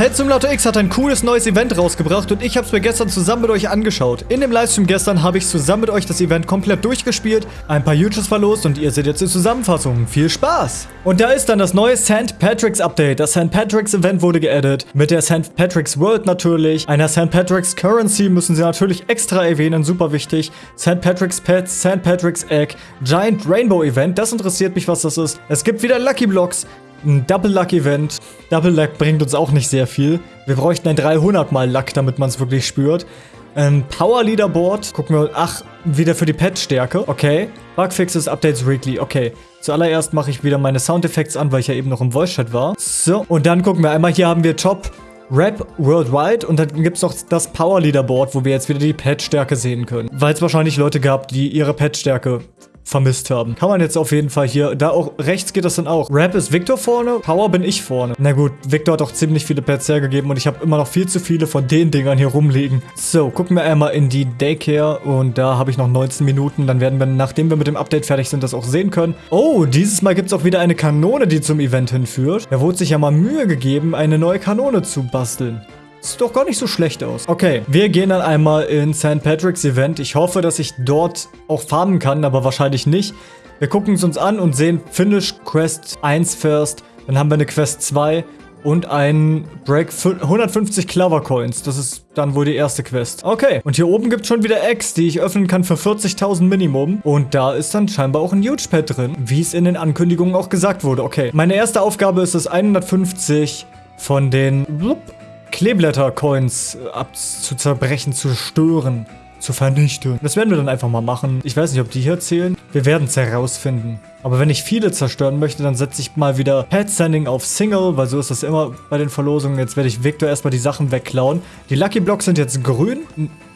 Pet Simulator X hat ein cooles neues Event rausgebracht und ich habe es mir gestern zusammen mit euch angeschaut. In dem Livestream gestern habe ich zusammen mit euch das Event komplett durchgespielt, ein paar YouTubes verlost und ihr seht jetzt die Zusammenfassung. Viel Spaß! Und da ist dann das neue St. Patrick's Update. Das St. Patrick's Event wurde geaddet, mit der St. Patrick's World natürlich. Einer St. Patrick's Currency müssen sie natürlich extra erwähnen, super wichtig. St. Patrick's Pets, St. Patrick's Egg, Giant Rainbow Event, das interessiert mich, was das ist. Es gibt wieder Lucky Blocks, ein Double Luck Event. Double Luck bringt uns auch nicht sehr viel. Wir bräuchten ein 300 mal Luck, damit man es wirklich spürt. Ein Power Leaderboard. Gucken wir, ach, wieder für die Pet-Stärke. Okay. Bugfixes, Updates weekly. Okay. Zuallererst mache ich wieder meine Soundeffekte an, weil ich ja eben noch im Voice-Chat war. So, und dann gucken wir einmal, hier haben wir Top Rap Worldwide und dann gibt es noch das Power Leaderboard, wo wir jetzt wieder die Pet-Stärke sehen können. Weil es wahrscheinlich Leute gab, die ihre Pet-Stärke vermisst haben. Kann man jetzt auf jeden Fall hier, da auch rechts geht das dann auch. Rap ist Victor vorne, Power bin ich vorne. Na gut, Victor hat auch ziemlich viele Pets hergegeben und ich habe immer noch viel zu viele von den Dingern hier rumliegen. So, gucken wir einmal in die Daycare und da habe ich noch 19 Minuten. Dann werden wir, nachdem wir mit dem Update fertig sind, das auch sehen können. Oh, dieses Mal gibt es auch wieder eine Kanone, die zum Event hinführt. Da wurde sich ja mal Mühe gegeben, eine neue Kanone zu basteln. Sieht doch gar nicht so schlecht aus. Okay, wir gehen dann einmal in St. Patrick's Event. Ich hoffe, dass ich dort auch farmen kann, aber wahrscheinlich nicht. Wir gucken es uns an und sehen Finish Quest 1 first. Dann haben wir eine Quest 2 und ein Break 150 Clover Coins. Das ist dann wohl die erste Quest. Okay, und hier oben gibt es schon wieder Eggs, die ich öffnen kann für 40.000 Minimum. Und da ist dann scheinbar auch ein Huge Pad drin, wie es in den Ankündigungen auch gesagt wurde. Okay, meine erste Aufgabe ist es, 150 von den Kleeblätter-Coins äh, zu zerbrechen, zu stören, zu vernichten. Das werden wir dann einfach mal machen. Ich weiß nicht, ob die hier zählen. Wir werden es herausfinden. Aber wenn ich viele zerstören möchte, dann setze ich mal wieder Pet Sending auf Single, weil so ist das immer bei den Verlosungen. Jetzt werde ich Victor erstmal die Sachen wegklauen. Die Lucky Blocks sind jetzt grün.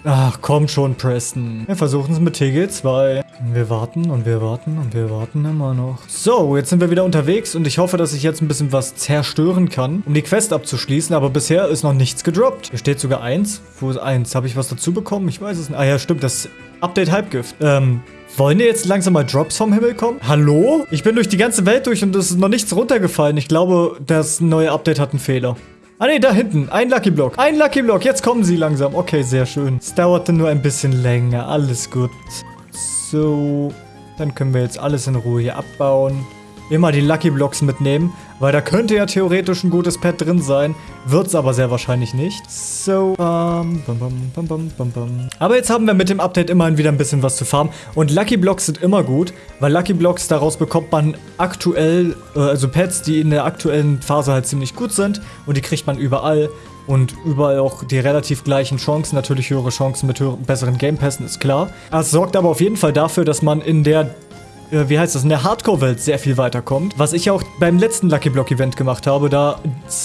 Ach, komm schon, Preston. Wir versuchen es mit TG2. Wir warten und wir warten und wir warten immer noch. So, jetzt sind wir wieder unterwegs und ich hoffe, dass ich jetzt ein bisschen was zerstören kann, um die Quest abzuschließen. Aber bisher ist noch nichts gedroppt. Hier steht sogar eins. Wo ist eins? Habe ich was dazu bekommen? Ich weiß es nicht. Ah ja, stimmt. Das Update Halbgift. Ähm, wollen dir jetzt langsam mal Drops vom Himmel kommen? Hallo? Ich bin durch die ganze Welt durch und es ist noch nichts runtergefallen. Ich glaube, das neue Update hat einen Fehler. Ah ne, da hinten. Ein Lucky Block. Ein Lucky Block. Jetzt kommen sie langsam. Okay, sehr schön. Es dauerte nur ein bisschen länger. Alles gut. So. Dann können wir jetzt alles in Ruhe hier abbauen immer die Lucky Blocks mitnehmen, weil da könnte ja theoretisch ein gutes Pet drin sein, wird es aber sehr wahrscheinlich nicht. So, bam, bam, bam, bam, bam, bam. Aber jetzt haben wir mit dem Update immerhin wieder ein bisschen was zu farmen und Lucky Blocks sind immer gut, weil Lucky Blocks, daraus bekommt man aktuell, äh, also Pets, die in der aktuellen Phase halt ziemlich gut sind und die kriegt man überall und überall auch die relativ gleichen Chancen, natürlich höhere Chancen mit höheren, besseren Gamepässen, ist klar. Es sorgt aber auf jeden Fall dafür, dass man in der äh, wie heißt das, in der Hardcore-Welt sehr viel weiterkommt. Was ich auch beim letzten Lucky Block-Event gemacht habe, da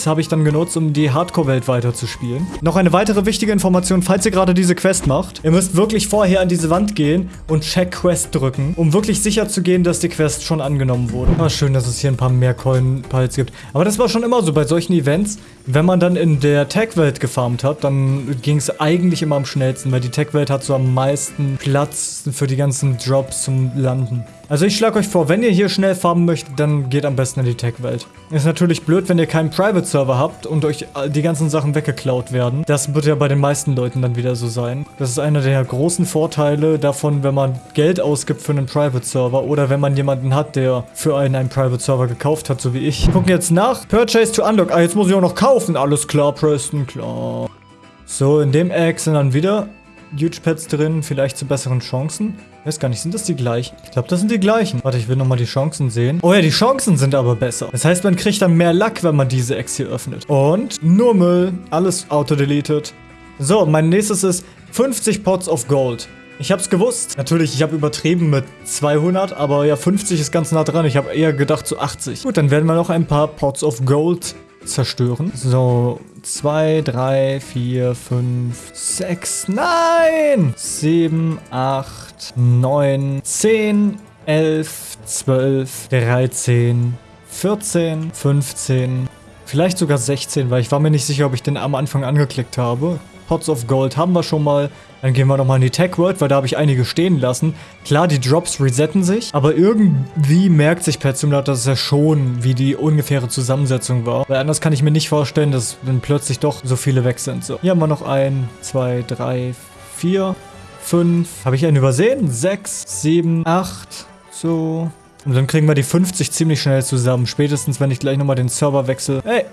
habe ich dann genutzt, um die Hardcore-Welt weiterzuspielen. Noch eine weitere wichtige Information, falls ihr gerade diese Quest macht. Ihr müsst wirklich vorher an diese Wand gehen und Check Quest drücken, um wirklich sicher zu gehen, dass die Quest schon angenommen wurde. War schön, dass es hier ein paar mehr Coin-Piles gibt. Aber das war schon immer so bei solchen Events. Wenn man dann in der Tech-Welt gefarmt hat, dann ging es eigentlich immer am schnellsten, weil die Tech-Welt hat so am meisten Platz für die ganzen Drops zum Landen. Also ich schlage euch vor, wenn ihr hier schnell farmen möchtet, dann geht am besten in die Tech-Welt. Ist natürlich blöd, wenn ihr keinen Private-Server habt und euch die ganzen Sachen weggeklaut werden. Das wird ja bei den meisten Leuten dann wieder so sein. Das ist einer der großen Vorteile davon, wenn man Geld ausgibt für einen Private-Server oder wenn man jemanden hat, der für einen einen Private-Server gekauft hat, so wie ich. Gucken jetzt nach. Purchase to Unlock. Ah, jetzt muss ich auch noch kaufen. Alles klar, Preston, klar. So, in dem Egg sind dann wieder Huge Pets drin, vielleicht zu besseren Chancen. Ich weiß gar nicht, sind das die gleichen? Ich glaube, das sind die gleichen. Warte, ich will nochmal die Chancen sehen. Oh ja, die Chancen sind aber besser. Das heißt, man kriegt dann mehr Luck, wenn man diese Ex hier öffnet. Und nur Müll. Alles auto-deleted. So, mein nächstes ist 50 Pots of Gold. Ich hab's gewusst. Natürlich, ich habe übertrieben mit 200, aber ja, 50 ist ganz nah dran. Ich habe eher gedacht zu 80. Gut, dann werden wir noch ein paar Pots of Gold zerstören. So, 2, 3, 4, 5, 6, nein! 7, 8, 9, 10, 11, 12, 13, 14, 15, vielleicht sogar 16, weil ich war mir nicht sicher, ob ich den am Anfang angeklickt habe. Pots of Gold haben wir schon mal. Dann gehen wir nochmal in die Tech World, weil da habe ich einige stehen lassen. Klar, die Drops resetten sich, aber irgendwie merkt sich Pet Simulator das ja schon, wie die ungefähre Zusammensetzung war. Weil anders kann ich mir nicht vorstellen, dass dann plötzlich doch so viele weg sind. So, hier haben wir noch ein, zwei, drei, vier, fünf. Habe ich einen übersehen? Sechs, sieben, acht, so. Und dann kriegen wir die 50 ziemlich schnell zusammen. Spätestens, wenn ich gleich nochmal den Server wechsle. Hey,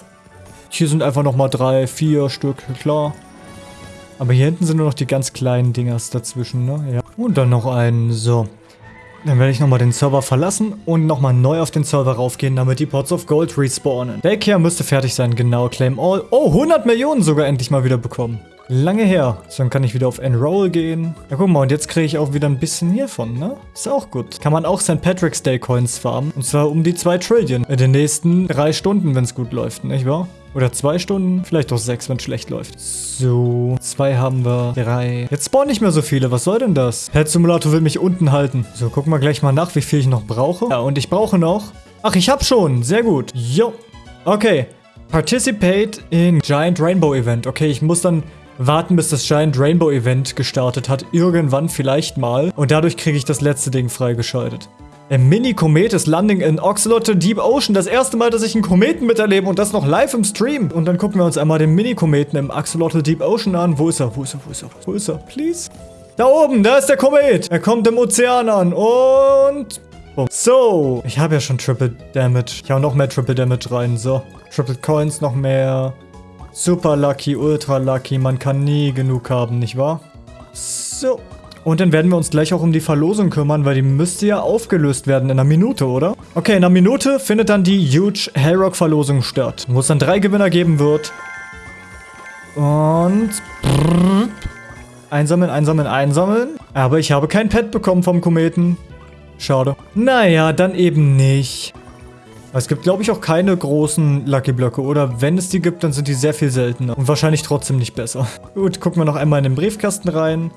hier sind einfach nochmal drei, vier Stück, klar. Aber hier hinten sind nur noch die ganz kleinen Dingers dazwischen, ne? Ja. Und dann noch einen, so. Dann werde ich nochmal den Server verlassen und nochmal neu auf den Server raufgehen, damit die Pots of Gold respawnen. Daycare müsste fertig sein, genau. Claim All. Oh, 100 Millionen sogar endlich mal wieder bekommen. Lange her. So, dann kann ich wieder auf Enroll gehen. Ja, guck mal, und jetzt kriege ich auch wieder ein bisschen hiervon, ne? Ist auch gut. Kann man auch St. Patrick's Day Coins farmen. Und zwar um die 2 Trillion. In den nächsten drei Stunden, wenn es gut läuft, nicht wahr? Oder zwei Stunden, vielleicht auch sechs, wenn es schlecht läuft. So, zwei haben wir, drei. Jetzt spawnen nicht mehr so viele, was soll denn das? Pet Simulator will mich unten halten. So, gucken wir gleich mal nach, wie viel ich noch brauche. Ja, und ich brauche noch... Ach, ich hab schon, sehr gut. Jo. Okay. Participate in Giant Rainbow Event. Okay, ich muss dann warten, bis das Giant Rainbow Event gestartet hat. Irgendwann vielleicht mal. Und dadurch kriege ich das letzte Ding freigeschaltet. Ein Mini-Komet ist Landing in Oxalot Deep Ocean. Das erste Mal, dass ich einen Kometen miterlebe und das noch live im Stream. Und dann gucken wir uns einmal den Mini-Kometen im Axolotl Deep Ocean an. Wo ist er? Wo ist er? Wo ist er? Wo ist er? Please? Da oben, da ist der Komet. Er kommt im Ozean an und... Boom. So, ich habe ja schon Triple Damage. Ich hau noch mehr Triple Damage rein. So, Triple Coins noch mehr. Super Lucky, Ultra Lucky. Man kann nie genug haben, nicht wahr? So. Und dann werden wir uns gleich auch um die Verlosung kümmern, weil die müsste ja aufgelöst werden in einer Minute, oder? Okay, in einer Minute findet dann die Huge Hellrock-Verlosung statt, wo es dann drei Gewinner geben wird. Und... Einsammeln, einsammeln, einsammeln. Aber ich habe kein Pet bekommen vom Kometen. Schade. Naja, dann eben nicht. Es gibt, glaube ich, auch keine großen Lucky Blöcke. Oder wenn es die gibt, dann sind die sehr viel seltener. Und wahrscheinlich trotzdem nicht besser. Gut, gucken wir noch einmal in den Briefkasten rein.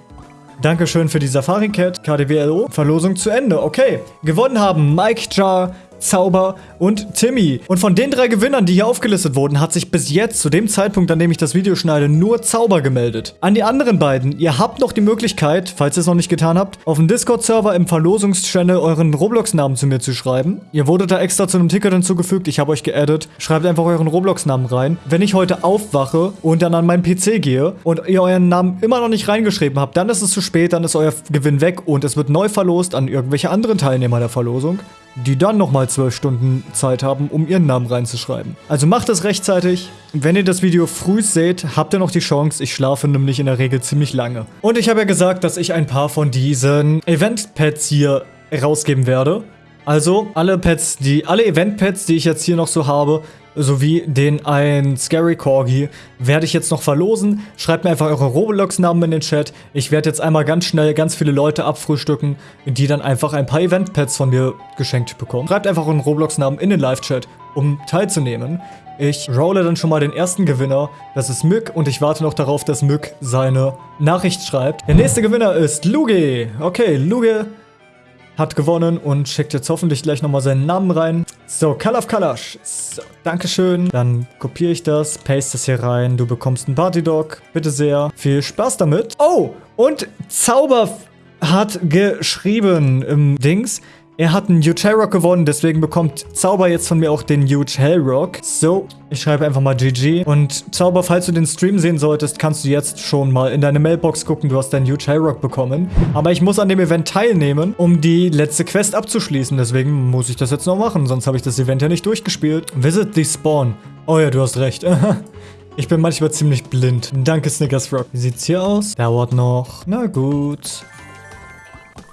Dankeschön für die Safari Cat, KDWLO. Verlosung zu Ende. Okay. Gewonnen haben Mike Jar, Zauber und Timmy. Und von den drei Gewinnern, die hier aufgelistet wurden, hat sich bis jetzt, zu dem Zeitpunkt, an dem ich das Video schneide, nur Zauber gemeldet. An die anderen beiden, ihr habt noch die Möglichkeit, falls ihr es noch nicht getan habt, auf dem Discord-Server im Verlosungs-Channel euren Roblox-Namen zu mir zu schreiben. Ihr wurdet da extra zu einem Ticket hinzugefügt, ich habe euch geaddet. Schreibt einfach euren Roblox-Namen rein. Wenn ich heute aufwache und dann an meinen PC gehe und ihr euren Namen immer noch nicht reingeschrieben habt, dann ist es zu spät, dann ist euer Gewinn weg und es wird neu verlost an irgendwelche anderen Teilnehmer der Verlosung die dann nochmal 12 Stunden Zeit haben, um ihren Namen reinzuschreiben. Also macht das rechtzeitig. Wenn ihr das Video früh seht, habt ihr noch die Chance. Ich schlafe nämlich in der Regel ziemlich lange. Und ich habe ja gesagt, dass ich ein paar von diesen Event-Pads hier rausgeben werde. Also alle Pets, die, alle Event-Pads, die ich jetzt hier noch so habe, sowie den ein Scary Corgi werde ich jetzt noch verlosen. Schreibt mir einfach eure Roblox-Namen in den Chat. Ich werde jetzt einmal ganz schnell ganz viele Leute abfrühstücken, die dann einfach ein paar Event-Pads von mir geschenkt bekommen. Schreibt einfach euren Roblox-Namen in den Live-Chat, um teilzunehmen. Ich rolle dann schon mal den ersten Gewinner. Das ist Mück und ich warte noch darauf, dass Mück seine Nachricht schreibt. Der nächste Gewinner ist Luge. Okay, Luge hat gewonnen und schickt jetzt hoffentlich gleich nochmal seinen Namen rein. So, Kalaf Kalash. So, Dankeschön. Dann kopiere ich das, paste das hier rein. Du bekommst einen Partydog. Bitte sehr. Viel Spaß damit. Oh, und Zauber hat geschrieben im Dings. Er hat einen Huge Hellrock gewonnen, deswegen bekommt Zauber jetzt von mir auch den Huge Hellrock. So, ich schreibe einfach mal GG. Und Zauber, falls du den Stream sehen solltest, kannst du jetzt schon mal in deine Mailbox gucken. Du hast deinen Huge Hellrock bekommen. Aber ich muss an dem Event teilnehmen, um die letzte Quest abzuschließen. Deswegen muss ich das jetzt noch machen, sonst habe ich das Event ja nicht durchgespielt. Visit the Spawn. Oh ja, du hast recht. Ich bin manchmal ziemlich blind. Danke, Snickers Rock. Wie sieht's hier aus? Dauert noch. Na gut.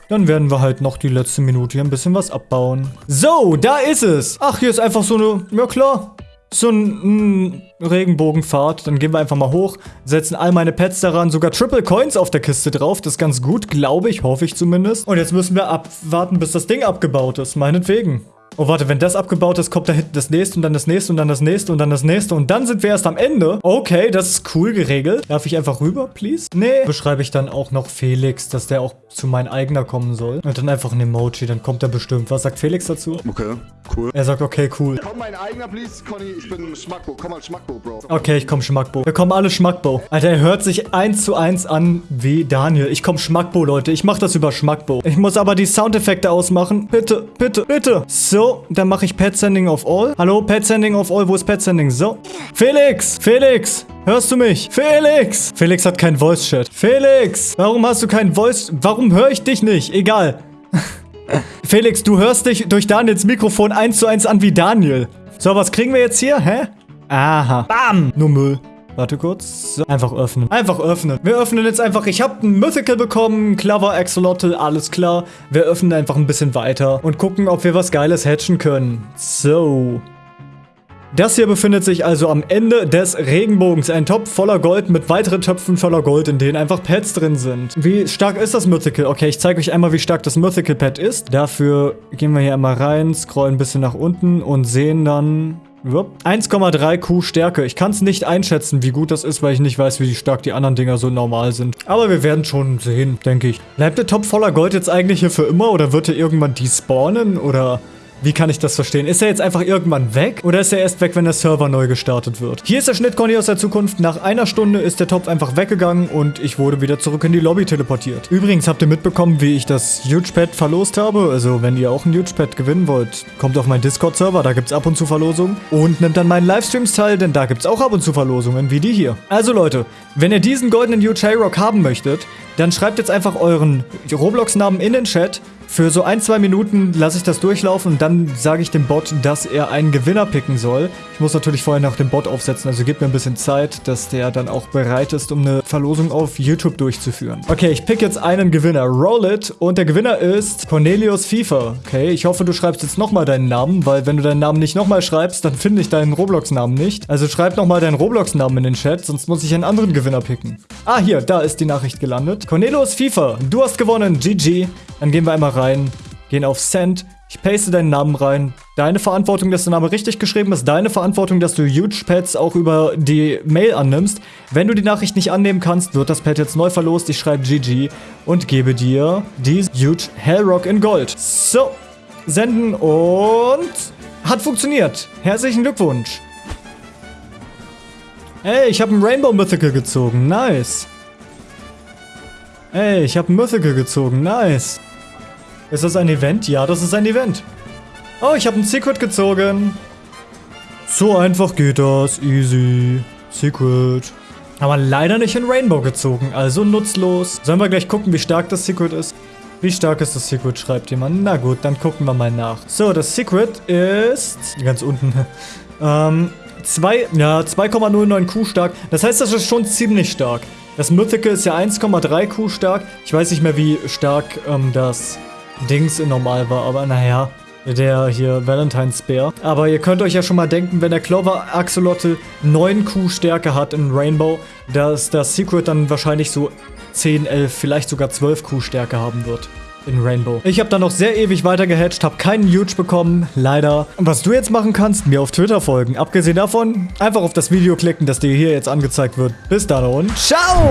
Dann werden wir halt noch die letzte Minute hier ein bisschen was abbauen. So, da ist es. Ach, hier ist einfach so eine, ja klar, so ein, ein Regenbogenpfad. Dann gehen wir einfach mal hoch, setzen all meine Pets daran, sogar Triple Coins auf der Kiste drauf. Das ist ganz gut, glaube ich, hoffe ich zumindest. Und jetzt müssen wir abwarten, bis das Ding abgebaut ist, meinetwegen. Oh, warte, wenn das abgebaut ist, kommt da hinten das nächste und dann das nächste und dann das nächste und dann das nächste und dann sind wir erst am Ende. Okay, das ist cool geregelt. Darf ich einfach rüber, please? Nee. Beschreibe ich dann auch noch Felix, dass der auch zu mein eigener kommen soll. Und dann einfach ein Emoji, dann kommt er bestimmt. Was sagt Felix dazu? Okay. Cool. Er sagt, okay, cool. Komm, mein eigener, please. Conny, ich bin Schmackbo. Komm mal, Schmackbo, Bro. Okay, ich komm Schmackbo. Wir kommen alle Schmackbo. Alter, er hört sich eins zu eins an wie Daniel. Ich komm Schmackbo, Leute. Ich mach das über Schmackbo. Ich muss aber die Soundeffekte ausmachen. Bitte, bitte, bitte. So, dann mache ich Pet Sending of All. Hallo, Pet Sending of All. Wo ist Pet Sending? So. Felix! Felix! Hörst du mich? Felix! Felix hat keinen Voice-Chat. Felix! Warum hast du keinen Voice... Warum höre ich dich nicht? Egal. Felix, du hörst dich durch Daniels Mikrofon eins zu eins an wie Daniel. So, was kriegen wir jetzt hier? Hä? Aha. Bam! Nur Müll. Warte kurz. So, einfach öffnen. Einfach öffnen. Wir öffnen jetzt einfach. Ich habe ein Mythical bekommen. Clover, Axolotl, alles klar. Wir öffnen einfach ein bisschen weiter und gucken, ob wir was Geiles hatchen können. So. Das hier befindet sich also am Ende des Regenbogens. Ein Topf voller Gold mit weiteren Töpfen voller Gold, in denen einfach Pets drin sind. Wie stark ist das Mythical? Okay, ich zeige euch einmal, wie stark das Mythical Pet ist. Dafür gehen wir hier einmal rein, scrollen ein bisschen nach unten und sehen dann... 1,3 Q Stärke. Ich kann es nicht einschätzen, wie gut das ist, weil ich nicht weiß, wie stark die anderen Dinger so normal sind. Aber wir werden schon sehen, denke ich. Bleibt der Topf voller Gold jetzt eigentlich hier für immer oder wird er irgendwann despawnen oder... Wie kann ich das verstehen? Ist er jetzt einfach irgendwann weg? Oder ist er erst weg, wenn der Server neu gestartet wird? Hier ist der Schnittconny aus der Zukunft. Nach einer Stunde ist der Topf einfach weggegangen und ich wurde wieder zurück in die Lobby teleportiert. Übrigens, habt ihr mitbekommen, wie ich das Huge Pad verlost habe? Also, wenn ihr auch ein Huge Pad gewinnen wollt, kommt auf meinen Discord-Server, da gibt es ab und zu Verlosungen. Und nimmt dann meinen Livestreams teil, denn da gibt es auch ab und zu Verlosungen, wie die hier. Also Leute, wenn ihr diesen goldenen Huge Hayrock haben möchtet, dann schreibt jetzt einfach euren Roblox-Namen in den Chat für so ein, zwei Minuten lasse ich das durchlaufen und dann sage ich dem Bot, dass er einen Gewinner picken soll. Ich muss natürlich vorher noch den Bot aufsetzen, also gebt mir ein bisschen Zeit, dass der dann auch bereit ist, um eine Verlosung auf YouTube durchzuführen. Okay, ich pick jetzt einen Gewinner. Roll it. Und der Gewinner ist Cornelius FIFA. Okay, ich hoffe, du schreibst jetzt nochmal deinen Namen, weil wenn du deinen Namen nicht nochmal schreibst, dann finde ich deinen Roblox-Namen nicht. Also schreib nochmal deinen Roblox-Namen in den Chat, sonst muss ich einen anderen Gewinner picken. Ah, hier, da ist die Nachricht gelandet. Cornelius FIFA, du hast gewonnen. GG. Dann gehen wir einmal rein, gehen auf Send. Ich paste deinen Namen rein. Deine Verantwortung, dass der Name richtig geschrieben ist. Deine Verantwortung, dass du Huge Pads auch über die Mail annimmst. Wenn du die Nachricht nicht annehmen kannst, wird das Pad jetzt neu verlost. Ich schreibe GG und gebe dir die Huge Hellrock in Gold. So, senden und hat funktioniert. Herzlichen Glückwunsch. Ey, ich habe einen Rainbow Mythical gezogen. Nice. Ey, ich habe einen Mythical gezogen. Nice. Ist das ein Event? Ja, das ist ein Event. Oh, ich habe ein Secret gezogen. So einfach geht das. Easy. Secret. Aber leider nicht in Rainbow gezogen, also nutzlos. Sollen wir gleich gucken, wie stark das Secret ist? Wie stark ist das Secret, schreibt jemand. Na gut, dann gucken wir mal nach. So, das Secret ist... Ganz unten. ähm, 2, ja, 2,09 Q stark. Das heißt, das ist schon ziemlich stark. Das Mythical ist ja 1,3 Q stark. Ich weiß nicht mehr, wie stark ähm, das Dings in normal war, aber naja. Der hier Valentine's Bear. Aber ihr könnt euch ja schon mal denken, wenn der Clover Axolotl 9 Q Stärke hat in Rainbow, dass das Secret dann wahrscheinlich so 10, 11, vielleicht sogar 12 Q Stärke haben wird in Rainbow. Ich habe dann noch sehr ewig weiter gehatcht, habe keinen Huge bekommen, leider. Und was du jetzt machen kannst, mir auf Twitter folgen. Abgesehen davon, einfach auf das Video klicken, das dir hier jetzt angezeigt wird. Bis dann und ciao!